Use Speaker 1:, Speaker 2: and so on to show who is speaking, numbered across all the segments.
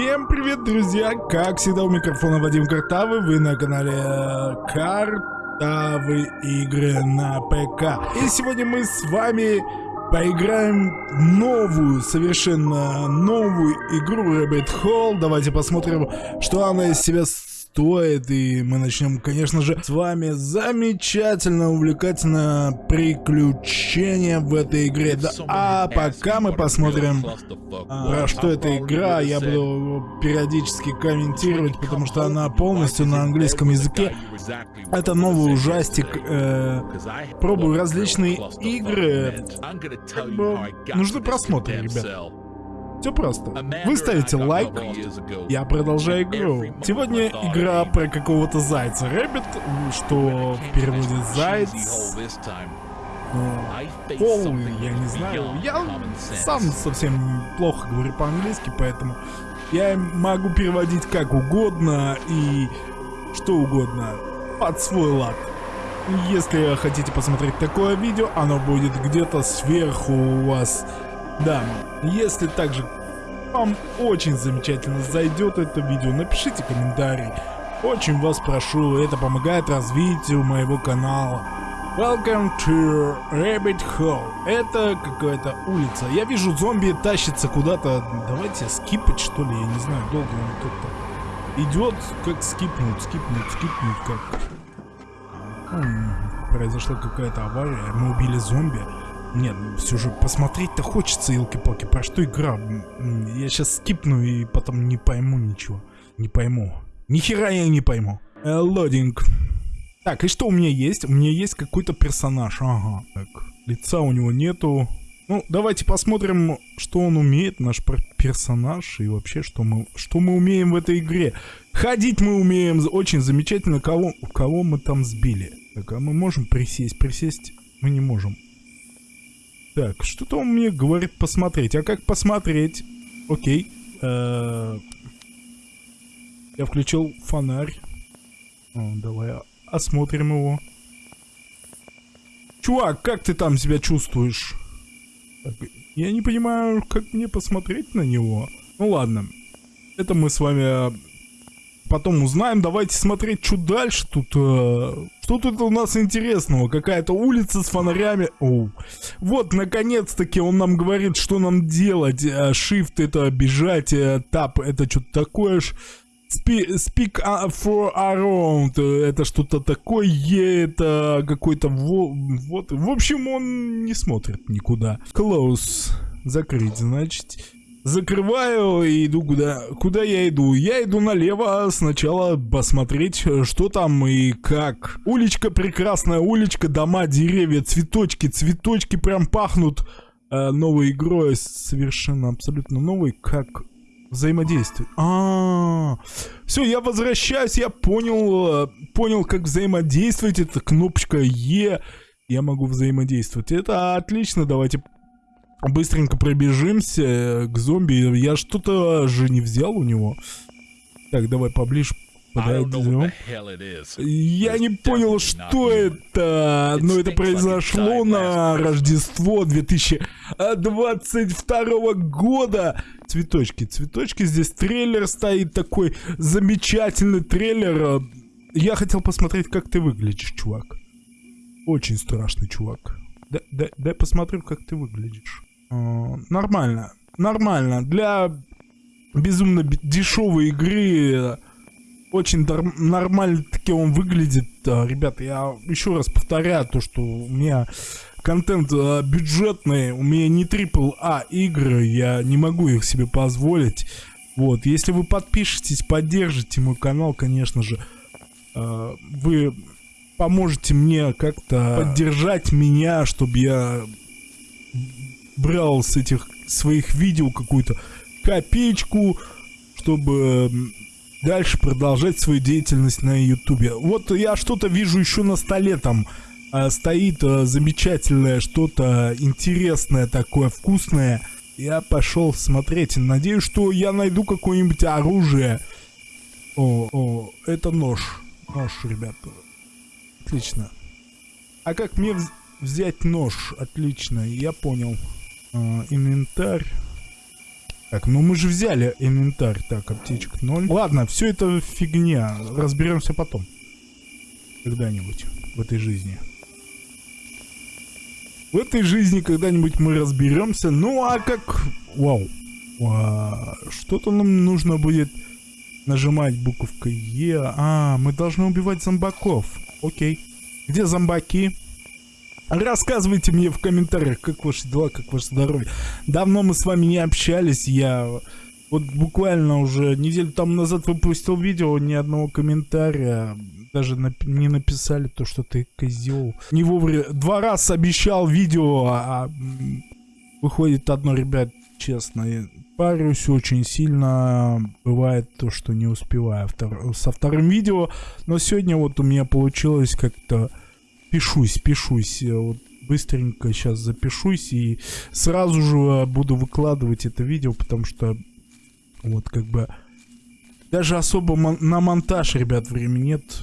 Speaker 1: Всем привет, друзья! Как всегда, у микрофона Вадим Картавый, вы на канале Картавы игры на ПК. И сегодня мы с вами поиграем новую, совершенно новую игру Rabbit Hole. Давайте посмотрим, что она из себя стоит. И мы начнем, конечно же, с вами замечательно, увлекательное приключение в этой игре. Да, а пока мы посмотрим, а, про что эта игра, я буду периодически комментировать, потому что она полностью на английском языке. Это новый ужастик. Э, пробую различные игры. Как бы, нужны просмотры, ребят. Все просто. Вы ставите лайк, я продолжаю игру. Сегодня игра про какого-то зайца. Rabbit, что в переводе заяц. Пол, я не знаю. Я сам совсем плохо говорю по-английски, поэтому я могу переводить как угодно и что угодно под свой лад. Если хотите посмотреть такое видео, оно будет где-то сверху у вас да, если также вам очень замечательно зайдет это видео, напишите комментарий. Очень вас прошу, это помогает развитию моего канала. Welcome to Rabbit Hole. Это какая-то улица. Я вижу, зомби тащится куда-то. Давайте скипать, что ли, я не знаю, долго он как-то идет, как скипнуть, скипнуть, скипнуть, как... Хм, произошла какая-то авария, мы убили зомби. Нет, ну все же посмотреть-то хочется, елки-палки. Про что игра? Я сейчас скипну и потом не пойму ничего. Не пойму. Ни хера я не пойму. Э, лодинг. Так, и что у меня есть? У меня есть какой-то персонаж. Ага. Так, лица у него нету. Ну, давайте посмотрим, что он умеет, наш персонаж, и вообще, что мы, что мы умеем в этой игре. Ходить мы умеем очень замечательно. Кого, кого мы там сбили? Так, а мы можем присесть? Присесть мы не можем. Так, что-то он мне говорит посмотреть. А как посмотреть? Окей. Э я включил фонарь. О, давай осмотрим его. Чувак, как ты там себя чувствуешь? Так, я не понимаю, как мне посмотреть на него. Ну ладно. Это мы с вами потом узнаем. Давайте смотреть, что дальше тут. Э, что тут у нас интересного? Какая-то улица с фонарями. Оу. Вот, наконец-таки он нам говорит, что нам делать. Э, shift это бежать, э, Tap это что-то такое ж. Speak for around, это что-то такое, это какой-то вот, в общем, он не смотрит никуда. Close, закрыть, значит. Закрываю и иду куда... Куда я иду? Я иду налево сначала посмотреть, что там и как. Уличка прекрасная, уличка, дома, деревья, цветочки. Цветочки прям пахнут э, новой игрой, совершенно абсолютно новой. Как взаимодействовать? А, -а, а, все, я возвращаюсь, я понял, э, понял, как взаимодействовать. Это кнопочка Е. Я могу взаимодействовать. Это отлично, давайте быстренько пробежимся э, к зомби. Я что-то же не взял у него. Так, давай поближе подойдем. Я не понял, что это, но это произошло на Рождество 2022 года. Цветочки, цветочки, здесь трейлер стоит такой замечательный трейлер. Я хотел посмотреть, как ты выглядишь, чувак. Очень страшный чувак. Дай, дай, дай посмотрю, как ты выглядишь. Э, нормально. Нормально. Для безумно дешевой игры очень нормально таки он выглядит. Э, ребята, я еще раз повторяю то, что у меня контент э, бюджетный, у меня не трипл А игры, я не могу их себе позволить. Вот, если вы подпишетесь, поддержите мой канал, конечно же, вы поможете мне как-то поддержать меня, чтобы я брал с этих своих видео какую-то копеечку, чтобы дальше продолжать свою деятельность на ютубе. Вот я что-то вижу еще на столе там а, стоит а, замечательное, что-то интересное такое, вкусное. Я пошел смотреть. Надеюсь, что я найду какое-нибудь оружие. О, о, это нож. Нож, ребята. Отлично. А как мне взять нож? Отлично, я понял. А, инвентарь. Так, ну мы же взяли инвентарь. Так, аптечек 0. Ладно, все это фигня. Разберемся потом. Когда-нибудь в этой жизни. В этой жизни когда-нибудь мы разберемся. Ну а как... Вау. Что-то нам нужно будет нажимать буковкой Е. А, мы должны убивать зомбаков. Окей. Где зомбаки? Рассказывайте мне в комментариях, как ваши дела, как ваше здоровье. Давно мы с вами не общались, я вот буквально уже неделю там назад выпустил видео, ни одного комментария, даже нап не написали то, что ты козел. Не вовремя, два раза обещал видео, а, а выходит одно, ребят, честно, парюсь очень сильно, бывает то, что не успеваю втор со вторым видео, но сегодня вот у меня получилось как-то пишусь, пишусь. Вот быстренько сейчас запишусь и сразу же буду выкладывать это видео, потому что вот как бы даже особо мон на монтаж, ребят, времени нет.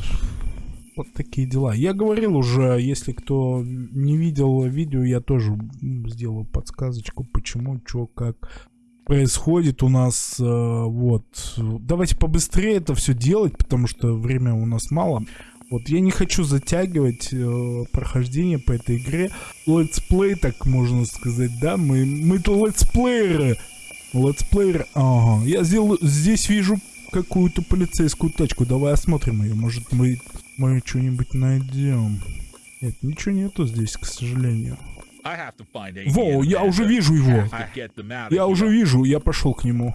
Speaker 1: Вот такие дела. Я говорил уже, если кто не видел видео, я тоже сделаю подсказочку, почему, что, как происходит у нас. Э, вот. Давайте побыстрее это все делать, потому что время у нас мало. Вот, я не хочу затягивать э, прохождение по этой игре. Летсплей, так можно сказать, да? Мы, мы-то летсплееры. Летсплееры, ага. Я сделал, здесь вижу какую-то полицейскую тачку. Давай осмотрим ее. Может, мы, мы что-нибудь найдем. Нет, ничего нету здесь, к сожалению. Во, я уже вижу его. Я уже вижу, я пошел к нему.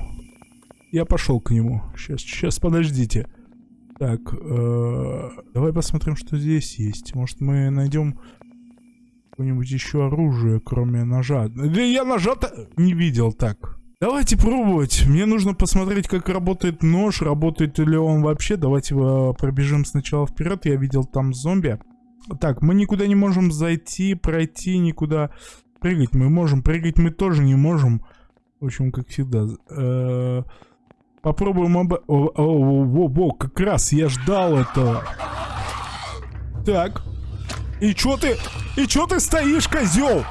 Speaker 1: Я пошел к нему. Сейчас, сейчас, подождите. Так, э, давай посмотрим, что здесь есть. Может, мы найдем какое-нибудь еще оружие, кроме ножа. Да я ножа-то не видел так. Давайте пробовать. Мне нужно посмотреть, как работает нож, работает ли он вообще. Давайте э, пробежим сначала вперед. Я видел там зомби. Так, мы никуда не можем зайти, пройти, никуда прыгать. Мы можем прыгать, мы тоже не можем. В общем, как всегда. Э -э Попробуем об... О, о, о, как раз я ждал этого. Так. И чё ты... И чё ты стоишь, козел?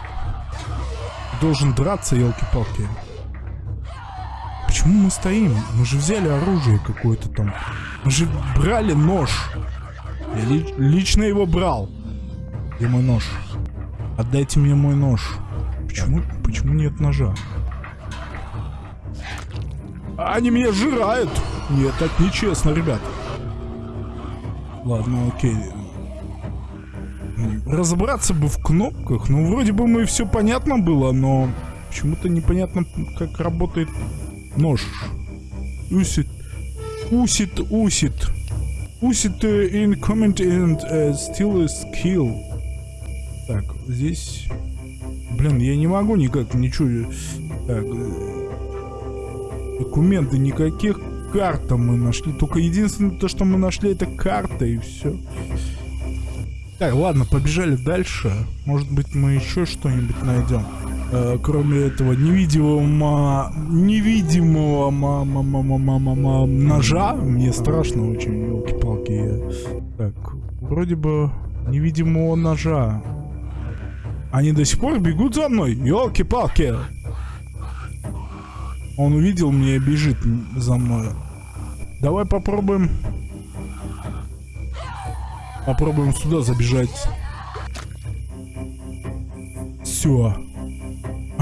Speaker 1: Должен драться, елки-палки. Почему мы стоим? Мы же взяли оружие какое-то там. Мы же брали нож. Я ли лично его брал. Где мой нож? Отдайте мне мой нож. Почему, почему нет ножа? Они меня жирают. Нет, так нечестно, ребят. Ладно, окей. Разобраться бы в кнопках. Ну, вроде бы мы все понятно было, но почему-то непонятно, как работает нож. Усит. Усит, усит. Усит uh, in comment and uh, still is kill. Так, здесь... Блин, я не могу никак ничего... Так, Документы никаких. Карта мы нашли. Только единственное, то, что мы нашли, это карта и все. Так, ладно, побежали дальше. Может быть, мы еще что-нибудь найдем. Э, кроме этого невидимого невидимого ма ма ма ма ма ма ма ножа. Мне страшно очень, елки-палки. Так, вроде бы невидимого ножа. Они до сих пор бегут за мной, елки-палки. Он увидел меня и бежит за мной. Давай попробуем... Попробуем сюда забежать. Все.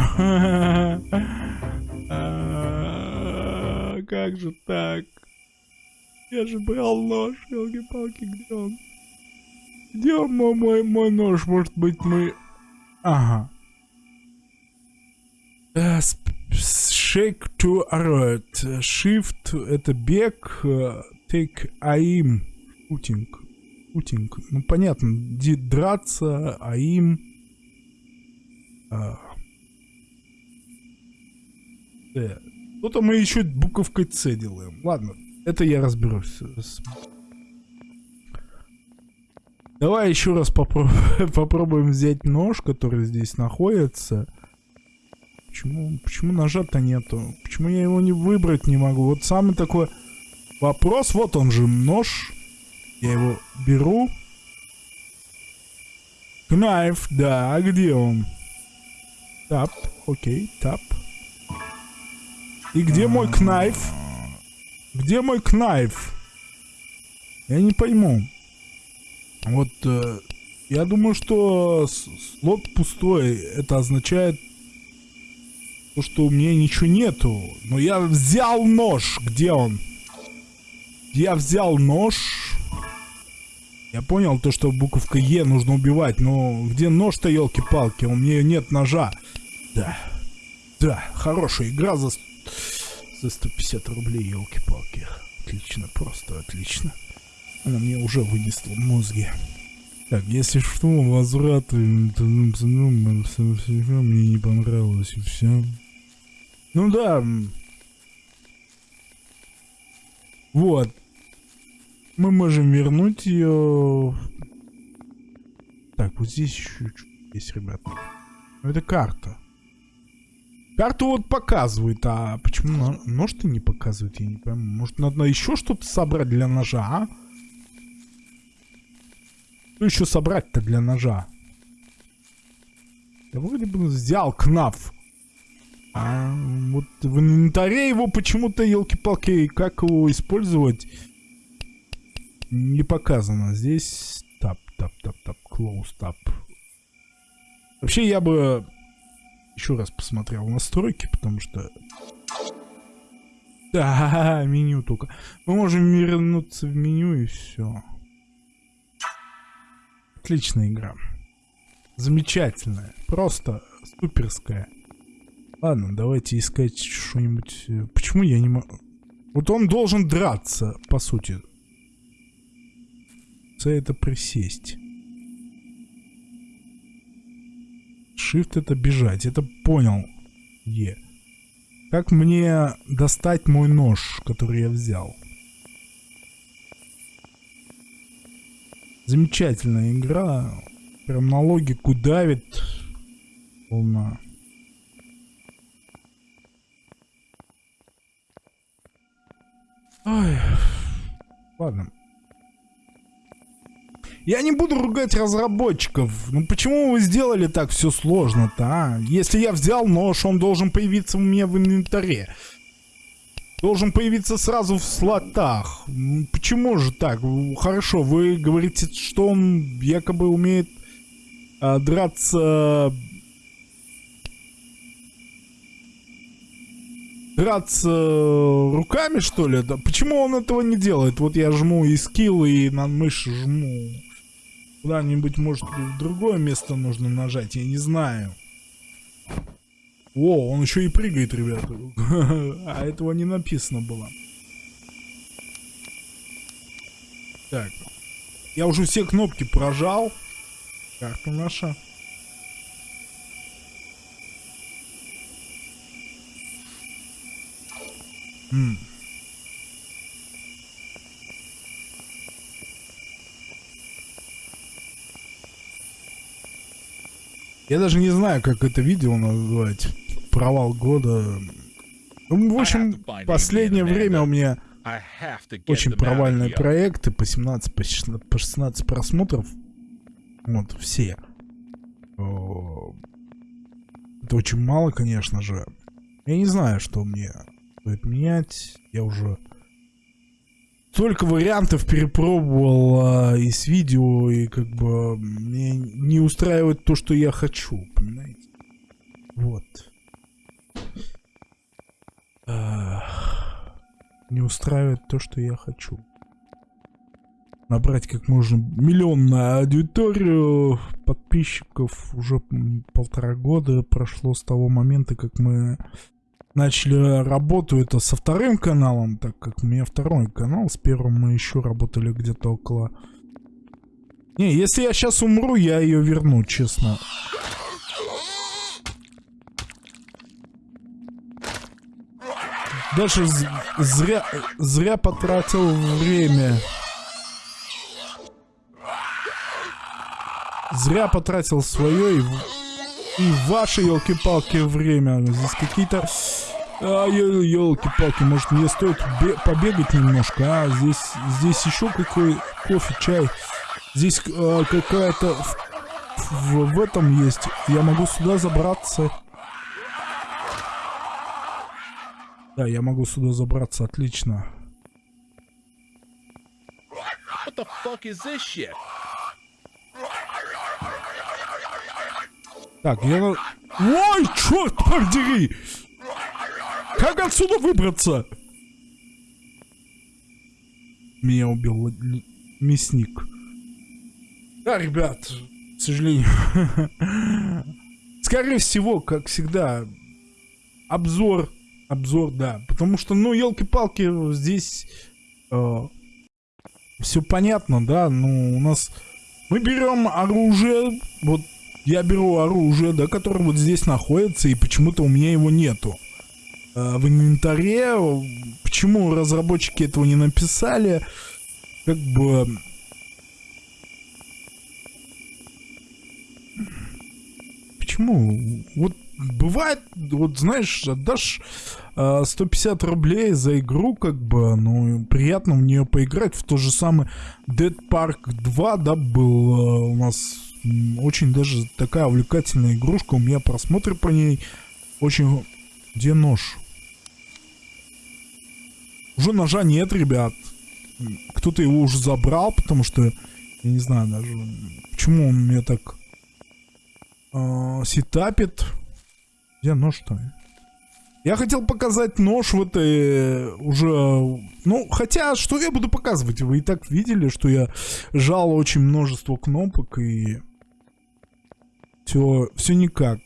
Speaker 1: Как же так? Я же брал нож, елки-палки, где он? Где мой, мой, мой нож? Может быть, мы... Ага. Э, Shake to alert. Shift это бег. Take aim. Путинг. Путинг. Ну понятно. Драться, aim. А. Что-то мы еще буковкой С делаем. Ладно, это я разберусь. Давай еще раз попробуем взять нож, который здесь находится. Почему, почему ножа-то нету? Почему я его не выбрать не могу? Вот самый такой вопрос. Вот он же нож. Я его беру. Кнайф, да, а где он? Тап, окей, тап. И где мой кнайф? Где мой кнайф? Я не пойму. Вот, э, я думаю, что слот пустой. Это означает, то, что у меня ничего нету. Но я взял нож. Где он? Я взял нож. Я понял то, что буковка Е нужно убивать, но где нож-то, елки-палки? У меня нет ножа. Да. Да, хорошая игра за, за 150 рублей, елки-палки. Отлично, просто отлично. Она мне уже вынесла мозги. Так, если что, возврат мне не понравилось и все. Ну да. Вот. Мы можем вернуть ее. Так, вот здесь еще есть, ребята. Ну, это карта. Карту вот показывает, а почему нож-то не показывает, я не пойму. Может, надо еще что-то собрать для ножа, а? Что еще собрать-то для ножа? Я вроде бы взял кнаф. А вот в инвентаре его почему-то, елки-палки, как его использовать, не показано. Здесь тап, тап, тап, тап, close, тап. Вообще я бы еще раз посмотрел настройки, потому что... Да, меню только. Мы можем вернуться в меню и все. Отличная игра. Замечательная. Просто суперская. Ладно, давайте искать что-нибудь. Почему я не могу... Вот он должен драться, по сути. С это присесть. Shift это бежать. Это понял. Е. Как мне достать мой нож, который я взял? Замечательная игра. Прям на логику давит. Волна. Ой. Ладно. Я не буду ругать разработчиков. Ну почему вы сделали так все сложно-то, а? Если я взял нож, он должен появиться у меня в инвентаре должен появиться сразу в слотах. Почему же так? Хорошо, вы говорите, что он якобы умеет а, драться... Драться руками, что ли? Да почему он этого не делает? Вот я жму и скилл, и на мышь жму. Куда-нибудь, может, в другое место нужно нажать, я не знаю. О, он еще и прыгает, ребята. а этого не написано было. Так. Я уже все кнопки прожал. Карта наша. М Я даже не знаю, как это видео назвать. Провал года. Ну, в общем, последнее время у меня очень провальные проекты по 17, по 16 просмотров. Вот, все. Это очень мало, конечно же. Я не знаю, что мне стоит менять. Я уже столько вариантов перепробовал а, из видео, и как бы мне не устраивает то, что я хочу, понимаете? Вот. А, не устраивает то, что я хочу. Набрать как можно миллион на аудиторию подписчиков уже полтора года прошло с того момента, как мы начали работу это со вторым каналом, так как у меня второй канал, с первым мы еще работали где-то около... Не, если я сейчас умру, я ее верну, честно. Даже зря, зря потратил время. Зря потратил свое и и ваши елки-палки время. Здесь какие-то... А, елки-палки, может мне стоит побегать немножко, а? Здесь, здесь еще какой кофе, чай. Здесь а, какая-то... В, в, в этом есть. Я могу сюда забраться. Да, я могу сюда забраться, отлично.
Speaker 2: What the fuck is this shit?
Speaker 1: Так, я... Ой, черт подери! Как отсюда выбраться? Меня убил мясник. Да, ребят, к сожалению. Скорее всего, как всегда, обзор. Обзор, да. Потому что, ну, елки-палки, здесь э, все понятно, да. Ну, у нас... Мы берем оружие, вот я беру оружие, да, которое вот здесь находится, и почему-то у меня его нету. Э, в инвентаре, почему разработчики этого не написали, как бы почему? Вот бывает, вот знаешь, отдашь э, 150 рублей за игру, как бы, ну, приятно в нее поиграть. В то же самое Dead Park 2, да, был э, у нас очень даже такая увлекательная игрушка. У меня просмотры по ней очень... Где нож? Уже ножа нет, ребят. Кто-то его уже забрал, потому что... Я не знаю даже, почему он мне так э, сетапит. Где нож-то? Я хотел показать нож в этой уже... Ну, хотя, что я буду показывать? Вы и так видели, что я жал очень множество кнопок и... Все, все никак.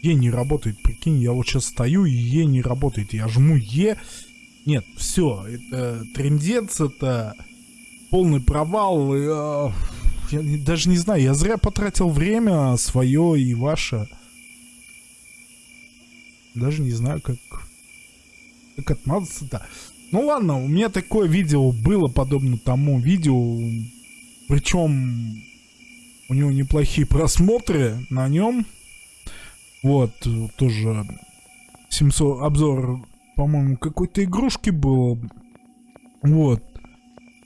Speaker 1: Е не работает, прикинь, я вот сейчас стою и Е не работает. Я жму Е, нет, все, это трендец, это полный провал. И, э, я даже не знаю, я зря потратил время свое и ваше. Даже не знаю, как, как отмазаться-то. Ну ладно, у меня такое видео было подобно тому видео. Причем у него неплохие просмотры на нем. Вот, тоже 700 обзор по-моему, какой-то игрушки было. Вот.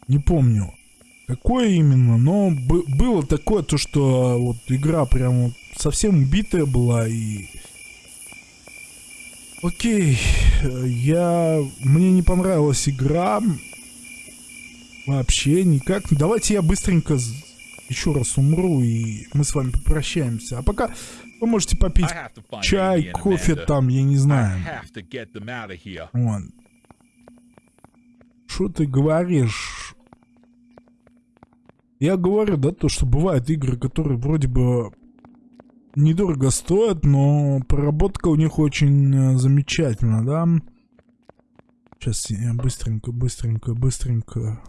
Speaker 1: Не помню. Какое именно, но было такое, то что вот игра прям совсем убитая была и... Окей, я... Мне не понравилась игра. Вообще никак. Давайте я быстренько еще раз умру, и мы с вами попрощаемся. А пока вы можете попить чай, кофе там, я не знаю. Вон. Что ты говоришь? Я говорю, да, то, что бывают игры, которые вроде бы недорого стоят, но проработка у них очень э, замечательна, да? Сейчас я быстренько, быстренько, быстренько...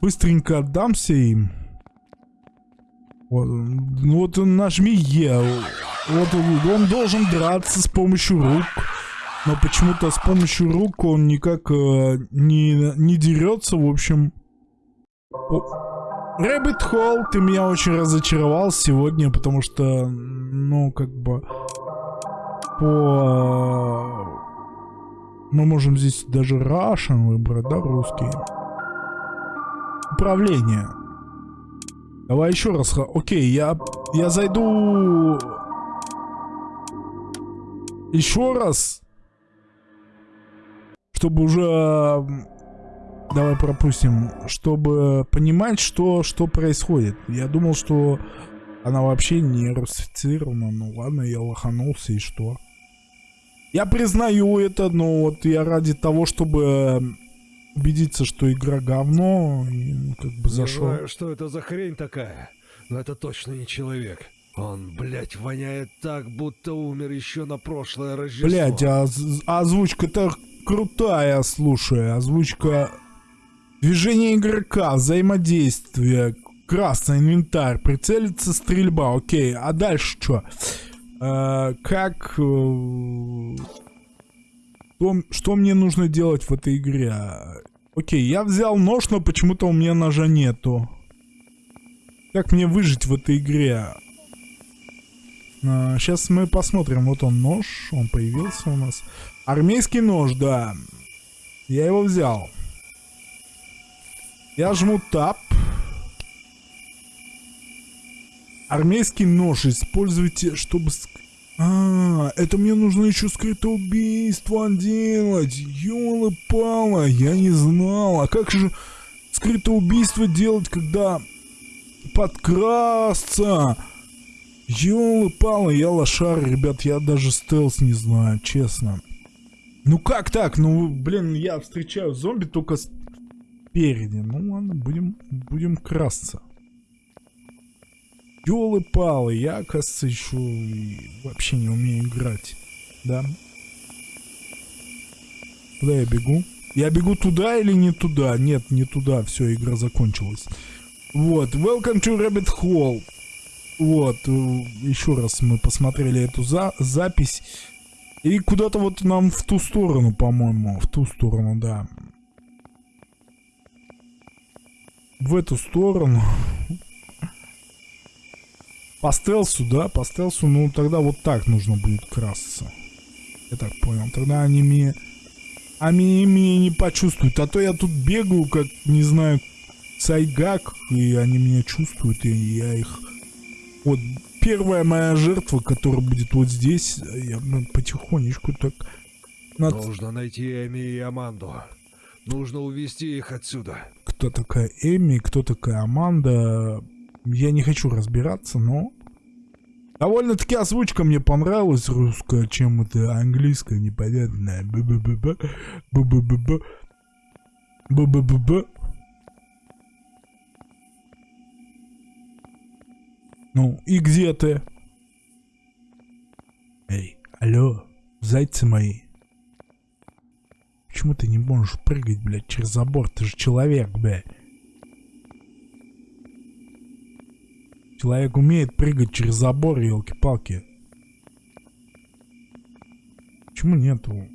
Speaker 1: Быстренько отдамся им. Вот, ну вот нажми E. Вот он должен драться с помощью рук. Но почему-то с помощью рук он никак э, не, не дерется, в общем. Rabbit Hole, ты меня очень разочаровал сегодня, потому что, ну, как бы, по... Мы можем здесь даже Russian выбрать, да, русский. Управление. Давай еще раз. Окей, я, я зайду... Еще раз. Чтобы уже... Давай пропустим. Чтобы понимать, что, что происходит. Я думал, что она вообще не русифицирована. Ну ладно, я лоханулся и что? Я признаю это, но вот я ради того, чтобы убедиться, что игра говно, и ну, как бы зашел. Не
Speaker 3: знаю, что это за хрень такая, но это точно не человек. Он, блядь, воняет так, будто умер еще на прошлое Рождество.
Speaker 1: Блядь, а, а озвучка-то крутая, слушай. Озвучка... Движение игрока, взаимодействие, красный инвентарь, прицелиться, стрельба, окей. А дальше что? Э, как... Э, что, что мне нужно делать в этой игре? Окей, я взял нож, но почему-то у меня ножа нету. Как мне выжить в этой игре? А, сейчас мы посмотрим. Вот он нож, он появился у нас. Армейский нож, да. Я его взял. Я жму тап. Армейский нож используйте, чтобы... А, это мне нужно еще скрытое убийство делать. Ёлы-палы, я не знал. А как же скрытое убийство делать, когда подкрасться? Ёлы-палы, я лошар, ребят, я даже стелс не знаю, честно. Ну как так? Ну, блин, я встречаю зомби только спереди. Ну ладно, будем, будем красться. Ёлы-палы, я, оказывается, еще вообще не умею играть. Да? Куда я бегу? Я бегу туда или не туда? Нет, не туда. Все, игра закончилась. Вот, welcome to Rabbit Hole. Вот, э, еще раз мы посмотрели эту за запись. И куда-то вот нам в ту сторону, по-моему. В ту сторону, да. В эту сторону. По стелсу, да? По стелсу, ну тогда вот так нужно будет красться. Я так понял. Тогда они мне... Они меня не почувствуют. А то я тут бегаю, как, не знаю, сайгак, и они меня чувствуют, и я их... Вот первая моя жертва, которая будет вот здесь, я ну, потихонечку так... Над...
Speaker 3: Нужно найти Эми и Аманду. Нужно увести их отсюда.
Speaker 1: Кто такая Эми, кто такая Аманда, я не хочу разбираться, но... Довольно-таки озвучка мне понравилась русская, чем это английская непонятная. Б-б-б-б. Б-б-б-б. Б-б-б-б. Ну, и где ты? Эй, алло, зайцы мои. Почему ты не можешь прыгать, блядь, через забор? Ты же человек, блядь. Человек умеет прыгать через забор, елки-палки. Почему нету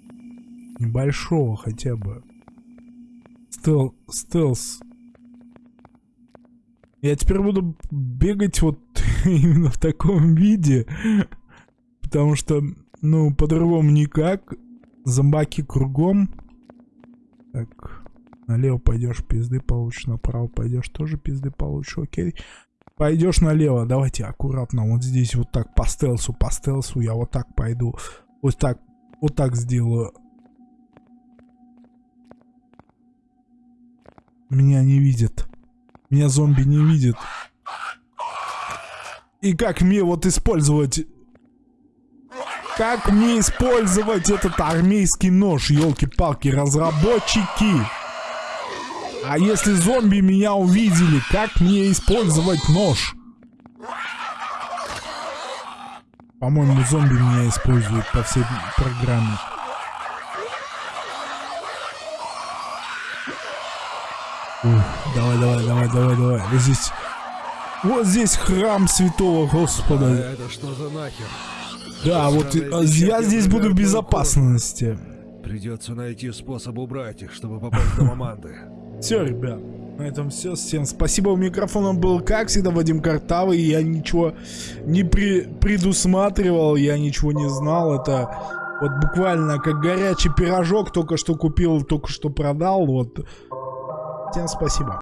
Speaker 1: небольшого хотя бы? Стел, стелс. Я теперь буду бегать вот именно в таком виде. Потому что, ну, по-другому никак. Зомбаки кругом. Так, налево пойдешь, пизды получишь, направо пойдешь, тоже пизды получишь, окей. Пойдешь налево, давайте аккуратно, вот здесь вот так по стелсу, по стелсу, я вот так пойду, вот так, вот так сделаю. Меня не видят, меня зомби не видят. И как мне вот использовать... Как мне использовать этот армейский нож, елки-палки, разработчики? А если зомби меня увидели, как мне использовать нож? По-моему, зомби меня используют по всей программе. Ух, давай, давай, давай, давай, давай. Вот здесь... Вот здесь храм святого Господа.
Speaker 3: Это что за нахер?
Speaker 1: Да, вот а я здесь буду в безопасности.
Speaker 3: Придется найти способ убрать их, чтобы попасть до Аманды.
Speaker 1: Все, ребят, на этом все. Всем спасибо. У микрофона был, как всегда, Вадим Картавый. Я ничего не при- предусматривал, я ничего не знал. Это вот буквально как горячий пирожок. Только что купил, только что продал. Вот. Всем спасибо.